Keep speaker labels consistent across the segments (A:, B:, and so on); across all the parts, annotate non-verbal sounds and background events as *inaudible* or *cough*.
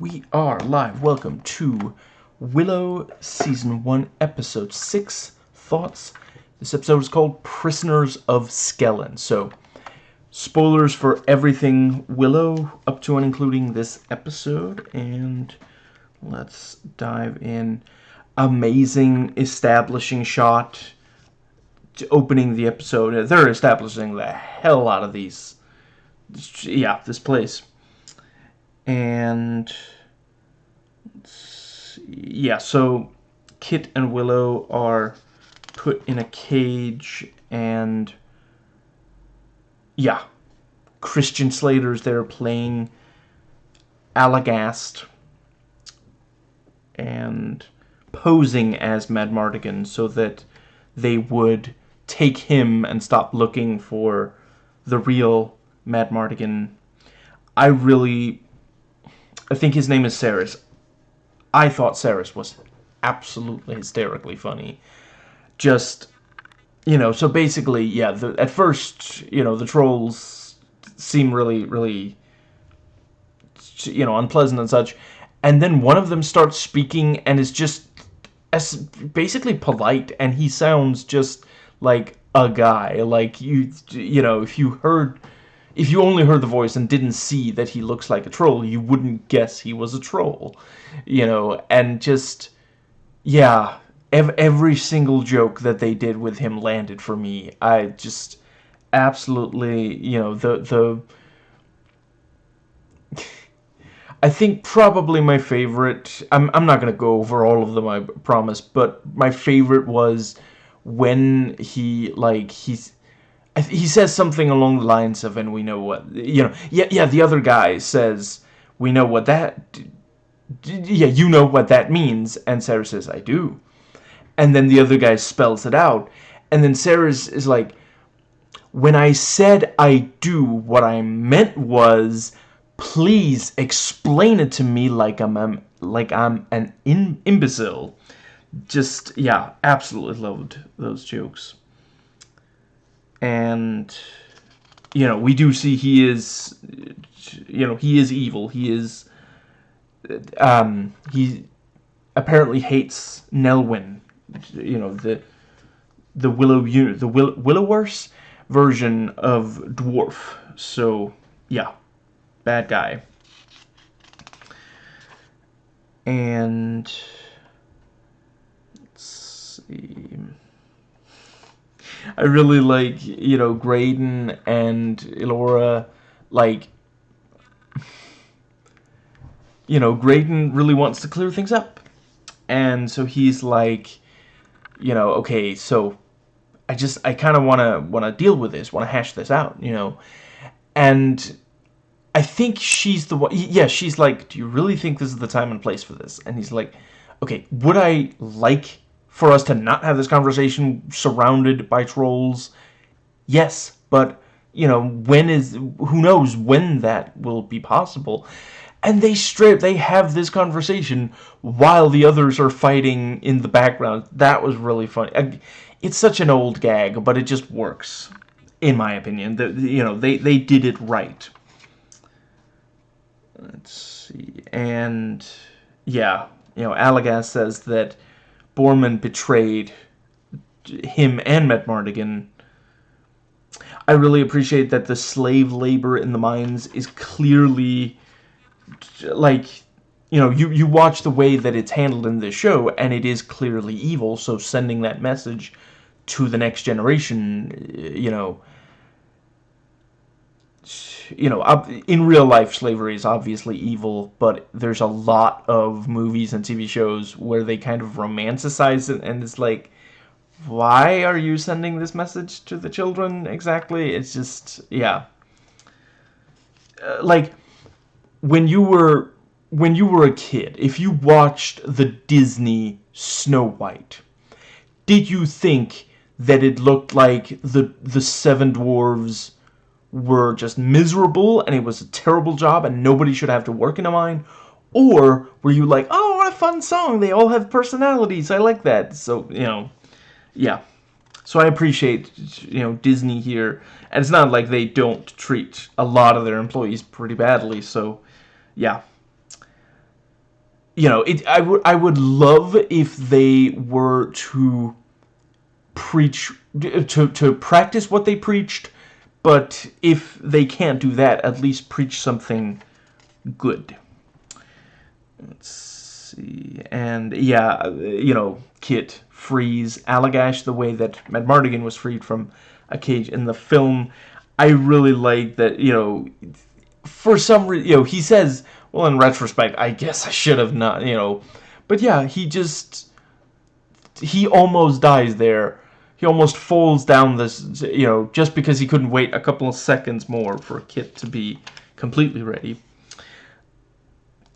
A: We are live. Welcome to Willow Season 1, Episode 6, Thoughts. This episode is called Prisoners of Skellin. So, spoilers for everything Willow, up to and including this episode. And let's dive in. Amazing establishing shot opening the episode. They're establishing the hell out of these. Yeah, this place and yeah, so Kit and Willow are put in a cage, and yeah, Christian Slater's there playing Allagash and posing as Madmartigan so that they would take him and stop looking for the real Madmartigan. I really I think his name is Saris. I thought Saris was absolutely hysterically funny. Just, you know, so basically, yeah, the, at first, you know, the trolls seem really, really, you know, unpleasant and such. And then one of them starts speaking and is just as basically polite, and he sounds just like a guy. Like, you, you know, if you heard if you only heard the voice and didn't see that he looks like a troll, you wouldn't guess he was a troll. You know, and just, yeah, ev every single joke that they did with him landed for me. I just absolutely, you know, the, the, I think probably my favorite, I'm, I'm not going to go over all of them, I promise, but my favorite was when he, like, he's, he says something along the lines of, and we know what, you know, yeah, yeah, the other guy says, we know what that, yeah, you know what that means, and Sarah says, I do. And then the other guy spells it out, and then Sarah is, like, when I said I do, what I meant was, please explain it to me like I'm, I'm like I'm an imbecile. Just, yeah, absolutely loved those jokes and you know we do see he is you know he is evil. He is um he apparently hates Nelwyn you know the the willow the will willowverse version of dwarf. So yeah bad guy. And let's see I really like, you know, Graydon and Elora, like, you know, Graydon really wants to clear things up. And so he's like, you know, okay, so I just, I kind of want to, want to deal with this, want to hash this out, you know. And I think she's the one, yeah, she's like, do you really think this is the time and place for this? And he's like, okay, would I like for us to not have this conversation surrounded by trolls? Yes, but, you know, when is, who knows when that will be possible? And they strip, they have this conversation while the others are fighting in the background. That was really funny. It's such an old gag, but it just works, in my opinion. The, you know, they, they did it right. Let's see, and, yeah, you know, Allagash says that Boorman betrayed him and Madmartigan. I really appreciate that the slave labor in the mines is clearly, like, you know, you, you watch the way that it's handled in this show, and it is clearly evil, so sending that message to the next generation, you know, you know, in real life, slavery is obviously evil, but there's a lot of movies and TV shows where they kind of romanticize it, and it's like, why are you sending this message to the children exactly? It's just, yeah. Uh, like, when you were, when you were a kid, if you watched the Disney Snow White, did you think that it looked like the, the Seven Dwarves were just miserable and it was a terrible job and nobody should have to work in a mine? Or were you like, oh, what a fun song, they all have personalities, I like that. So, you know, yeah. So I appreciate, you know, Disney here. And it's not like they don't treat a lot of their employees pretty badly, so, yeah. you know, it, I would I would love if they were to preach to to practice what they preached, but if they can't do that, at least preach something good. Let's see, and yeah, you know, Kit frees Allagash the way that Matt Madmartigan was freed from a cage in the film. I really like that, you know, for some reason, you know, he says, well, in retrospect, I guess I should have not, you know, but yeah, he just, he almost dies there. He almost falls down this, you know, just because he couldn't wait a couple of seconds more for a Kit to be completely ready.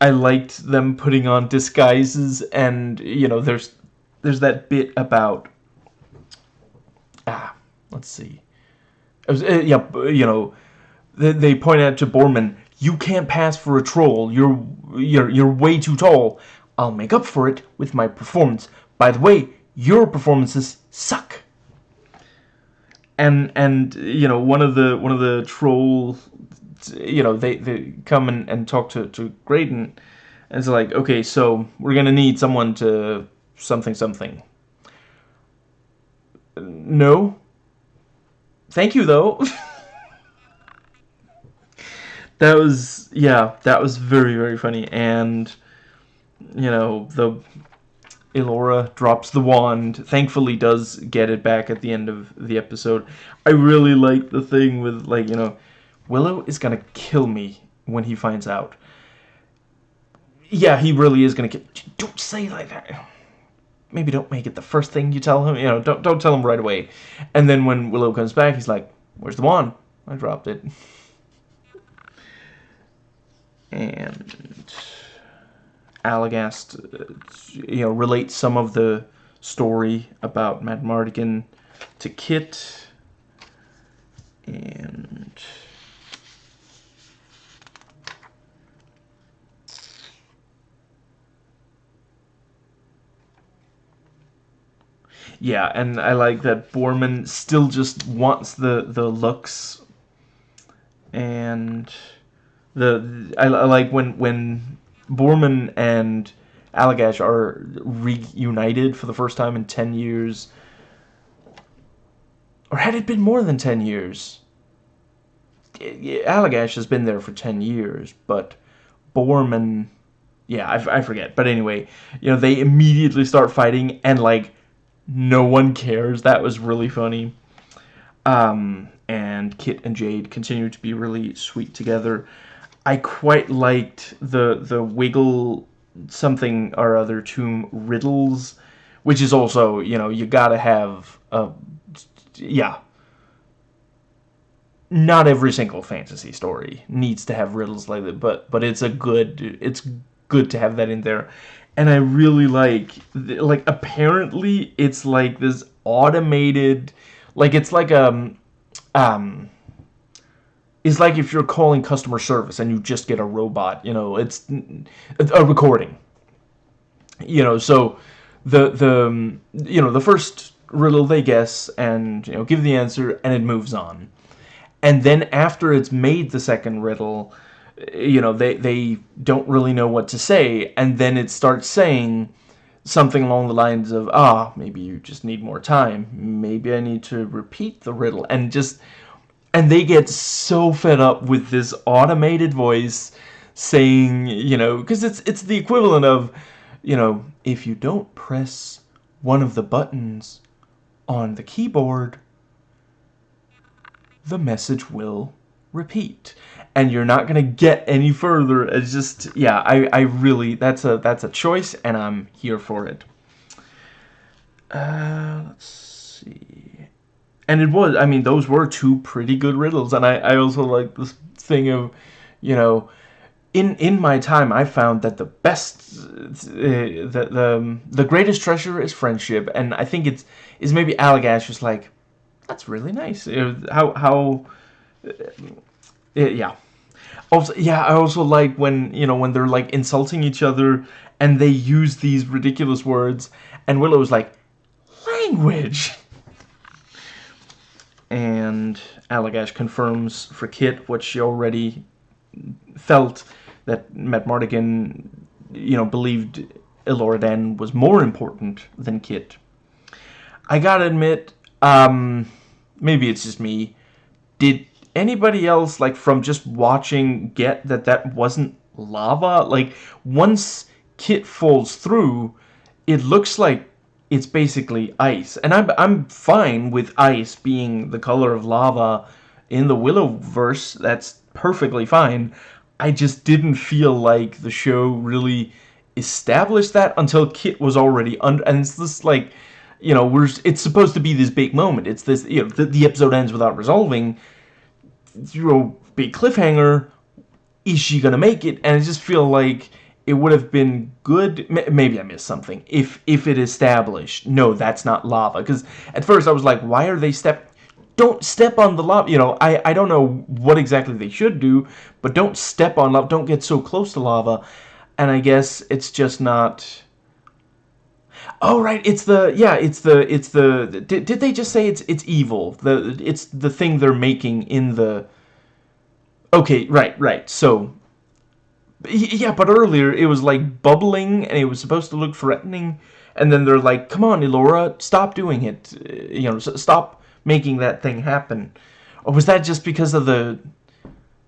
A: I liked them putting on disguises and, you know, there's, there's that bit about, ah, let's see. Was, uh, yeah, you know, they, they point out to Boorman, you can't pass for a troll. You're, you're, you're way too tall. I'll make up for it with my performance. By the way, your performances suck. And and you know one of the one of the troll, you know they they come and, and talk to to Graydon, and it's like okay so we're gonna need someone to something something. No. Thank you though. *laughs* that was yeah that was very very funny and you know the Elora drops the wand thankfully does get it back at the end of the episode. I really like the thing with like you know Willow is gonna kill me when he finds out. Yeah he really is gonna kill don't say like that. Maybe don't make it the first thing you tell him you know don't, don't tell him right away. And then when Willow comes back he's like where's the wand? I dropped it. *laughs* And Allagash, uh, you know, relates some of the story about Madmartigan to Kit, and yeah, and I like that Boorman still just wants the the Lux, and the I, I like when when Boorman and Allagash are reunited for the first time in 10 years. Or had it been more than 10 years? Allagash has been there for 10 years, but Boorman... Yeah, I, I forget. But anyway, you know, they immediately start fighting, and, like, no one cares. That was really funny. Um, and Kit and Jade continue to be really sweet together. I quite liked the the wiggle something or other tomb riddles, which is also you know you gotta have a yeah. Not every single fantasy story needs to have riddles like that, but but it's a good it's good to have that in there, and I really like like apparently it's like this automated, like it's like um um is like if you're calling customer service and you just get a robot, you know, it's a recording. You know, so the the um, you know, the first riddle they guess and you know, give the answer and it moves on. And then after it's made the second riddle, you know, they they don't really know what to say and then it starts saying something along the lines of, "Ah, maybe you just need more time. Maybe I need to repeat the riddle." And just and they get so fed up with this automated voice saying, you know, because it's it's the equivalent of, you know, if you don't press one of the buttons on the keyboard, the message will repeat. And you're not gonna get any further. It's just yeah, I, I really that's a that's a choice and I'm here for it. Uh let's see and it was i mean those were two pretty good riddles. And i i also like this thing of you know in in my time i found that the best uh, the the um, the greatest treasure is friendship. And i think it's is maybe Allagash was like that's really nice. How how uh, yeah. Also yeah i also like when you know when they're like insulting each other and they use these ridiculous words. And Willow's like language and Allagash confirms for Kit what she already felt that Madmartigan you know, believed Elora Danan was more important than Kit. I gotta admit, um, maybe it's just me. Did anybody else, like, from just watching, get that that wasn't lava? Like, once Kit falls through, it looks like it's basically ice. And I'm, I'm fine with ice being the color of lava in the Willowverse. That's perfectly fine. I just didn't feel like the show really established that until Kit was already under. And it's this, like, you know, we're it's supposed to be this big moment. It's this, you know, the, the episode ends without resolving. You know, big cliffhanger. Is she gonna make it? And I just feel like it would have been good maybe i missed something if if it established no that's not lava. Because at first i was like why are they step don't step on the lava you know i i don't know what exactly they should do but don't step on lava don't get so close to lava. And i guess it's just not oh right it's the yeah it's the it's the did, did they just say it's it's evil the it's the thing they're making in the okay right right so yeah, but earlier it was like bubbling and it was supposed to look threatening. And then they're like, come on, Elora, stop doing it. You know, stop making that thing happen. Or was that just because of the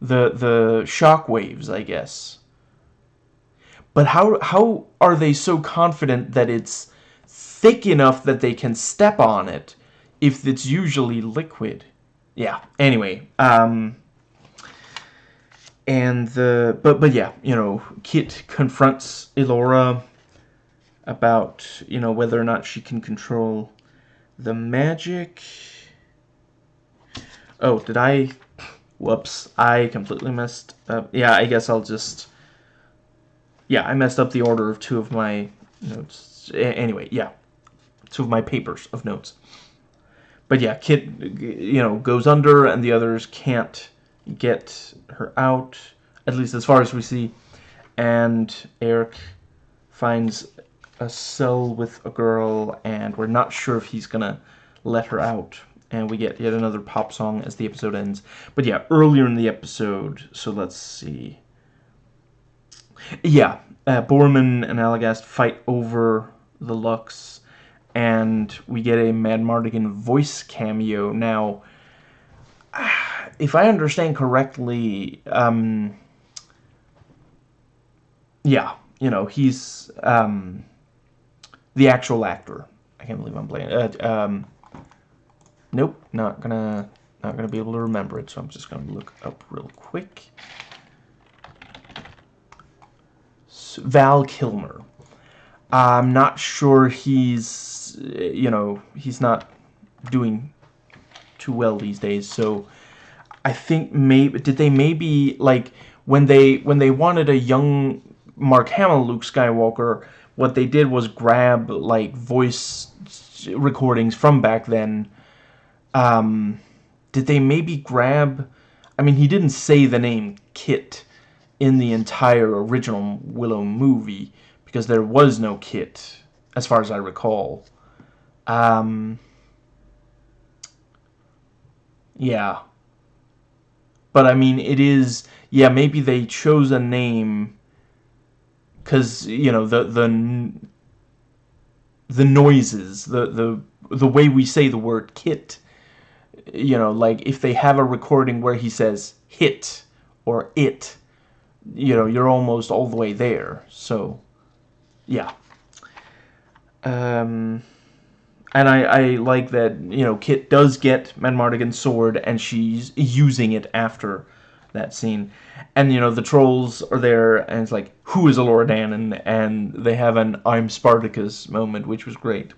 A: the the shock waves, I guess? But how how are they so confident that it's thick enough that they can step on it if it's usually liquid? Yeah, anyway, um and the but but yeah, you know, Kit confronts Elora about you know whether or not she can control the magic. Oh, did I? Whoops, I completely messed up. Yeah, I guess I'll just. Yeah, I messed up the order of two of my notes. Anyway, yeah, two of my papers of notes. But yeah, Kit, you know, goes under, and the others can't get her out, at least as far as we see. And Airk finds a cell with a girl, and we're not sure if he's gonna let her out. And we get yet another pop song as the episode ends. But yeah, earlier in the episode, so let's see. Yeah, uh, Boorman and Allagash fight over the Lux, and we get a Madmartigan voice cameo. Now, if I understand correctly, um, yeah, you know, he's um, the actual actor. I can't believe I'm playing. Uh, um, nope, not gonna not gonna be able to remember it, so I'm just gonna look up real quick. Val Kilmer. I'm not sure he's, you know, he's not doing too well these days, so I think maybe did they maybe like when they when they wanted a young Mark Hamill Luke Skywalker, what they did was grab like voice recordings from back then. Um, did they maybe grab? I mean, he didn't say the name Kit in the entire original Willow movie because there was no Kit, as far as I recall. Um, yeah. But I mean, it is yeah. Maybe they chose a name because you know the the the noises, the the the way we say the word kit. You know, like if they have a recording where he says hit or it, you know, you're almost all the way there. So, yeah. Um and I, I like that, you know, Kit does get Madmartigan's sword, and she's using it after that scene. And, you know, the trolls are there, and it's like, who is Elora Danan? And they have an I'm Spartacus moment, which was great.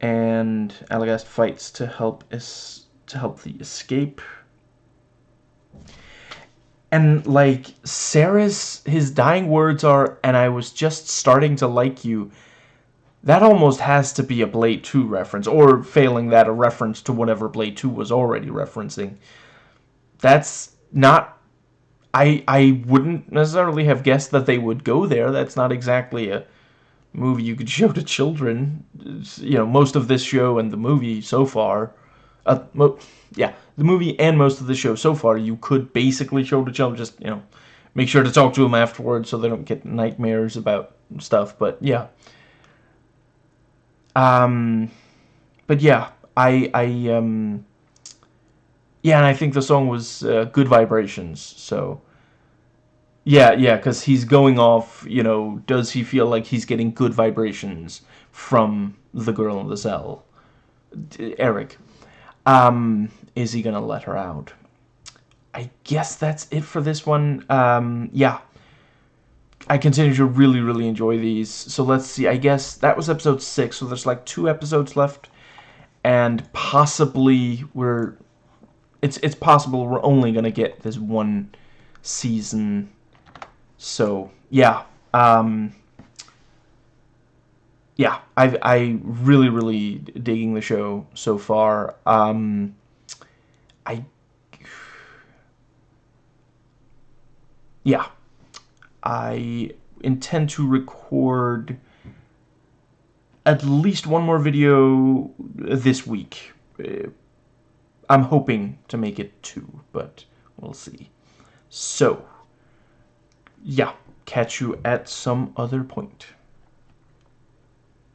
A: And Allagash fights to help is to help the escape. And, like, Ceres, his dying words are, and I was just starting to like you, that almost has to be a Blade 2 reference, or failing that, a reference to whatever Blade 2 was already referencing. That's not... I, I wouldn't necessarily have guessed that they would go there. That's not exactly a movie you could *laughs* show to children. It's, you know, most of this show and the movie so far... Uh, yeah, the movie and most of the show so far you could basically show to children, just, you know, make sure to talk to them afterwards so they don't get nightmares about stuff. But yeah. Um, but yeah, I I um. Yeah, and I think the song was uh, good vibrations. So. Yeah, yeah, because he's going off, you know, does he feel like he's getting good vibrations from the girl in the cell? Airk. Um, is he gonna let her out? I guess that's it for this one. Um, yeah. I continue to really, really enjoy these. So let's see. I guess that was episode 6, so there's like two episodes left. And possibly we're... It's, it's possible we're only to get this one season. So, yeah. Um, yeah, I I really really digging the show so far. Um, I *sighs* yeah, I intend to record at least one more video this week. Uh, I'm hoping to make it two, but we'll see. So, yeah, catch you at some other point.